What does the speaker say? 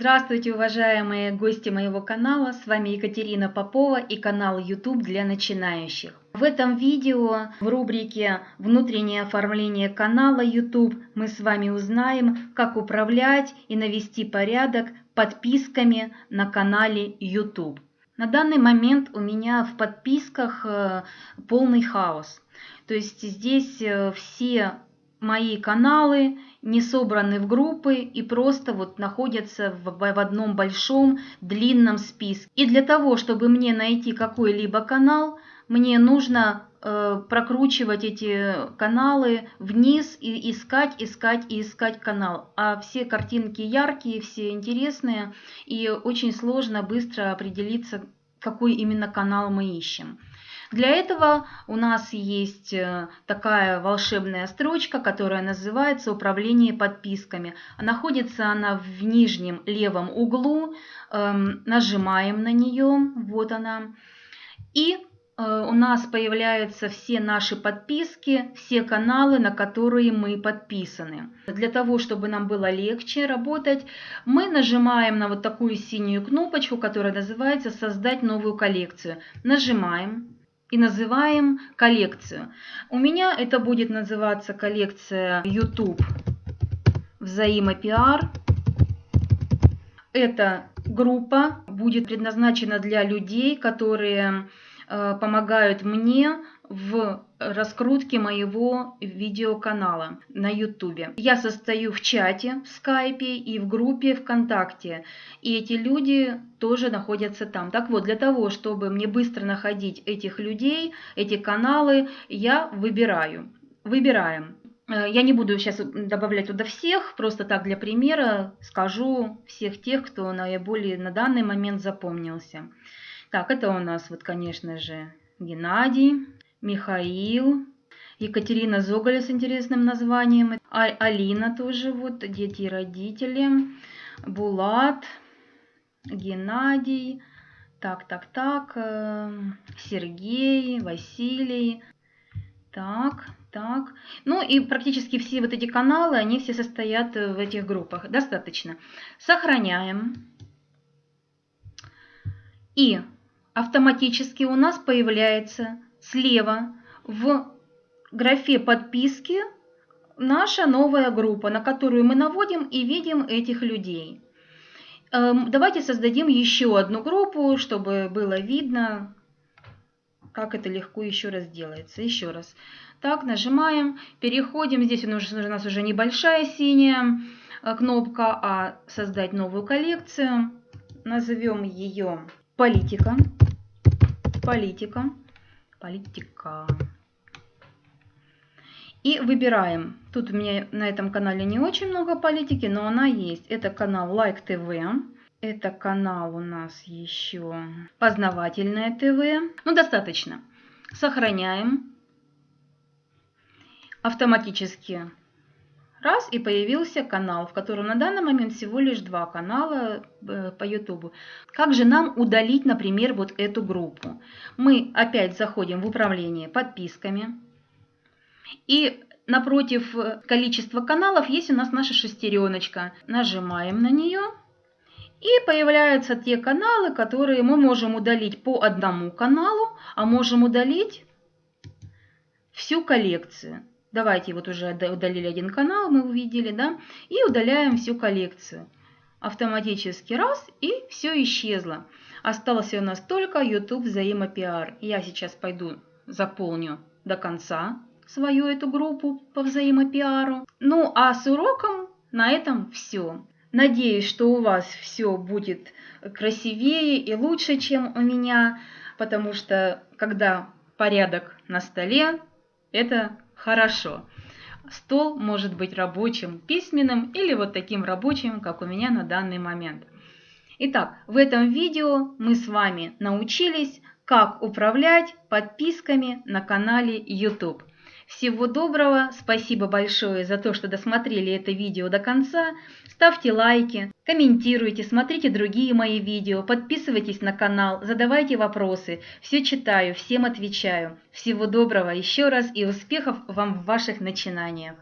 Здравствуйте, уважаемые гости моего канала, с вами Екатерина Попова и канал YouTube для начинающих. В этом видео в рубрике «Внутреннее оформление канала YouTube» мы с вами узнаем, как управлять и навести порядок подписками на канале YouTube. На данный момент у меня в подписках э, полный хаос. То есть здесь э, все мои каналы не собраны в группы и просто вот находятся в, в одном большом длинном списке. И для того, чтобы мне найти какой-либо канал, мне нужно э, прокручивать эти каналы вниз и искать, искать и искать канал. А все картинки яркие, все интересные, и очень сложно быстро определиться, какой именно канал мы ищем. Для этого у нас есть э, такая волшебная строчка, которая называется «Управление подписками». Находится она в нижнем левом углу. Эм, нажимаем на нее, вот она. И э, у нас появляются все наши подписки, все каналы, на которые мы подписаны. Для того, чтобы нам было легче работать, мы нажимаем на вот такую синюю кнопочку, которая называется «Создать новую коллекцию». Нажимаем и называем коллекцию. У меня это будет называться коллекция YouTube взаимопиар. Эта группа будет предназначена для людей, которые э, помогают мне в раскрутке моего видеоканала на YouTube. Я состою в чате в скайпе и в группе ВКонтакте. И эти люди тоже находятся там. Так вот, для того, чтобы мне быстро находить этих людей, эти каналы, я выбираю. Выбираем. Э, я не буду сейчас добавлять туда всех, просто так для примера скажу всех тех, кто наиболее на данный момент запомнился. Так, это у нас вот, конечно же, Геннадий. Михаил, Екатерина Зоголя с интересным названием, а Алина тоже, вот, дети и родители, Булат, Геннадий, так, так, так, э, Сергей, Василий, так, так. Ну и практически все вот эти каналы, они все состоят в этих группах. Достаточно. Сохраняем. И автоматически у нас появляется слева в графе подписки наша новая группа, на которую мы наводим и видим этих людей. Эм, давайте создадим еще одну группу, чтобы было видно, как это легко еще раз делается. Еще раз. Так, нажимаем, переходим. Здесь у нас уже небольшая синяя э, кнопка, а создать новую коллекцию. Назовем ее политика. Политика политика. И выбираем. Тут у меня на этом канале не очень много политики, но она есть. Это канал Like TV. Это канал у нас еще Познавательное ТВ. Ну, достаточно. Сохраняем. Автоматически Раз, и появился канал, в котором на данный момент всего лишь два канала э, по YouTube. Как же нам удалить, например, вот эту группу? Мы опять заходим в управление подписками. И напротив э, количества каналов есть у нас наша шестереночка. Нажимаем на нее. И появляются те каналы, которые мы можем удалить по одному каналу, а можем удалить всю коллекцию. Давайте вот уже удалили один канал, мы увидели, да, и удаляем всю коллекцию. Автоматически раз, и все исчезло. Остался у нас только YouTube взаимопиар. Я сейчас пойду заполню до конца свою эту группу по взаимопиару. Ну а с уроком на этом все. Надеюсь, что у вас все будет красивее и лучше, чем у меня, потому что когда порядок на столе, это Хорошо. Стол может быть рабочим, письменным или вот таким рабочим, как у меня на данный момент. Итак, в этом видео мы с вами научились, как управлять подписками на канале YouTube. Всего доброго, спасибо большое за то, что досмотрели это видео до конца. Ставьте лайки, комментируйте, смотрите другие мои видео, подписывайтесь на канал, задавайте вопросы. Все читаю, всем отвечаю. Всего доброго еще раз и успехов вам в ваших начинаниях.